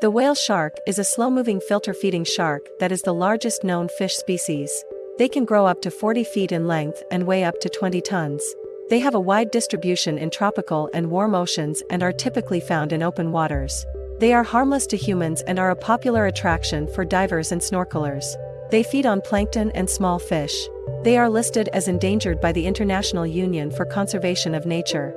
The whale shark is a slow-moving filter-feeding shark that is the largest known fish species. They can grow up to 40 feet in length and weigh up to 20 tons. They have a wide distribution in tropical and warm oceans and are typically found in open waters. They are harmless to humans and are a popular attraction for divers and snorkelers. They feed on plankton and small fish. They are listed as endangered by the International Union for Conservation of Nature.